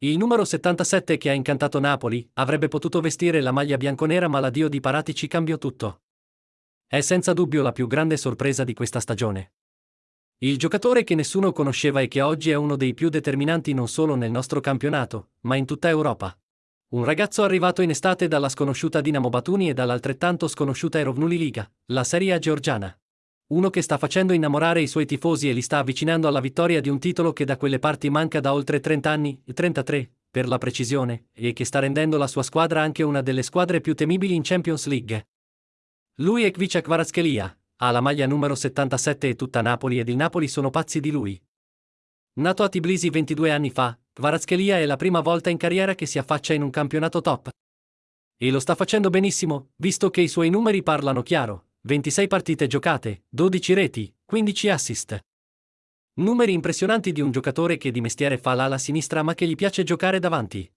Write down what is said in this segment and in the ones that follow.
Il numero 77 che ha incantato Napoli avrebbe potuto vestire la maglia bianconera ma l'addio di Paratici cambiò tutto. È senza dubbio la più grande sorpresa di questa stagione. Il giocatore che nessuno conosceva e che oggi è uno dei più determinanti non solo nel nostro campionato, ma in tutta Europa. Un ragazzo arrivato in estate dalla sconosciuta Dinamo Batuni e dall'altrettanto sconosciuta Erovnuli Liga, la Serie A georgiana. Uno che sta facendo innamorare i suoi tifosi e li sta avvicinando alla vittoria di un titolo che da quelle parti manca da oltre 30 anni, 33, per la precisione, e che sta rendendo la sua squadra anche una delle squadre più temibili in Champions League. Lui è Kvicia Kvaratskhelia, ha la maglia numero 77 e tutta Napoli ed il Napoli sono pazzi di lui. Nato a Tbilisi 22 anni fa, Kvaratskhelia è la prima volta in carriera che si affaccia in un campionato top. E lo sta facendo benissimo, visto che i suoi numeri parlano chiaro. 26 partite giocate, 12 reti, 15 assist. Numeri impressionanti di un giocatore che di mestiere fa l'ala sinistra ma che gli piace giocare davanti.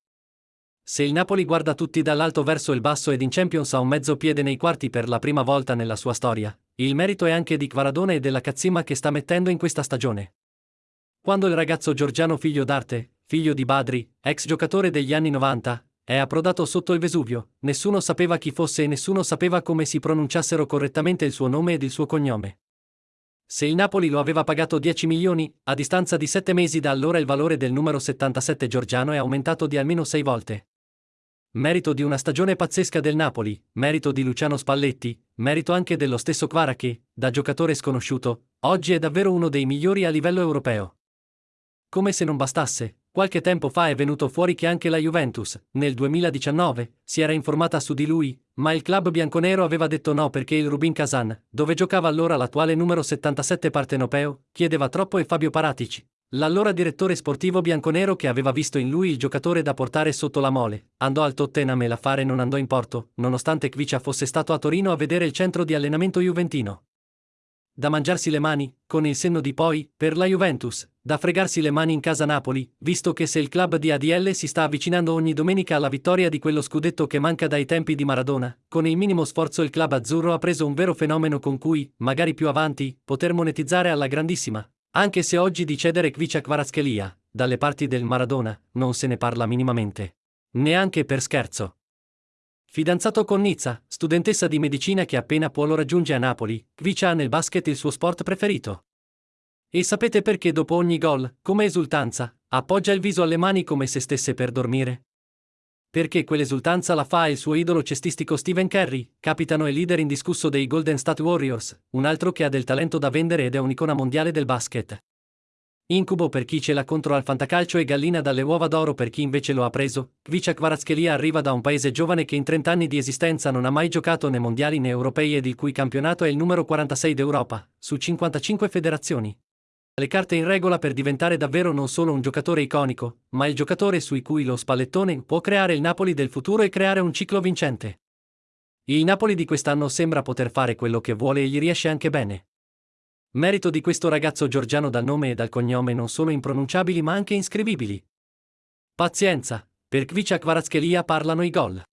Se il Napoli guarda tutti dall'alto verso il basso ed in Champions ha un mezzo piede nei quarti per la prima volta nella sua storia, il merito è anche di Kvaradone e della cazzima che sta mettendo in questa stagione. Quando il ragazzo Giorgiano figlio d'arte, figlio di Badri, ex giocatore degli anni 90, è approdato sotto il Vesuvio, nessuno sapeva chi fosse e nessuno sapeva come si pronunciassero correttamente il suo nome ed il suo cognome. Se il Napoli lo aveva pagato 10 milioni, a distanza di 7 mesi da allora il valore del numero 77 Giorgiano è aumentato di almeno 6 volte. Merito di una stagione pazzesca del Napoli, merito di Luciano Spalletti, merito anche dello stesso Kvara che, da giocatore sconosciuto, oggi è davvero uno dei migliori a livello europeo. Come se non bastasse, Qualche tempo fa è venuto fuori che anche la Juventus, nel 2019, si era informata su di lui, ma il club bianconero aveva detto no perché il Rubin Kazan, dove giocava allora l'attuale numero 77 partenopeo, chiedeva troppo e Fabio Paratici, l'allora direttore sportivo bianconero che aveva visto in lui il giocatore da portare sotto la mole, andò al Tottenham e l'affare non andò in porto, nonostante Kvicia fosse stato a Torino a vedere il centro di allenamento juventino. Da mangiarsi le mani, con il senno di poi, per la Juventus, da fregarsi le mani in casa Napoli, visto che se il club di ADL si sta avvicinando ogni domenica alla vittoria di quello scudetto che manca dai tempi di Maradona, con il minimo sforzo il club azzurro ha preso un vero fenomeno con cui, magari più avanti, poter monetizzare alla grandissima. Anche se oggi di cedere Kvicia Kvaratskhelia, dalle parti del Maradona, non se ne parla minimamente. Neanche per scherzo. Fidanzato con Nizza, studentessa di medicina che appena può lo raggiunge a Napoli, Kvicia ha nel basket il suo sport preferito. E sapete perché dopo ogni gol, come esultanza, appoggia il viso alle mani come se stesse per dormire? Perché quell'esultanza la fa il suo idolo cestistico Stephen Curry, capitano e leader indiscusso dei Golden State Warriors, un altro che ha del talento da vendere ed è un'icona mondiale del basket. Incubo per chi ce l'ha contro al fantacalcio e gallina dalle uova d'oro per chi invece lo ha preso. Kvicia Kvaratskhelia arriva da un paese giovane che in 30 anni di esistenza non ha mai giocato né mondiali né europei ed il cui campionato è il numero 46 d'Europa, su 55 federazioni. Le carte in regola per diventare davvero non solo un giocatore iconico, ma il giocatore sui cui lo spallettone può creare il Napoli del futuro e creare un ciclo vincente. Il Napoli di quest'anno sembra poter fare quello che vuole e gli riesce anche bene. Merito di questo ragazzo georgiano dal nome e dal cognome non solo impronunciabili ma anche inscrivibili. Pazienza, per Kvicia Kvaratskhelia parlano i gol.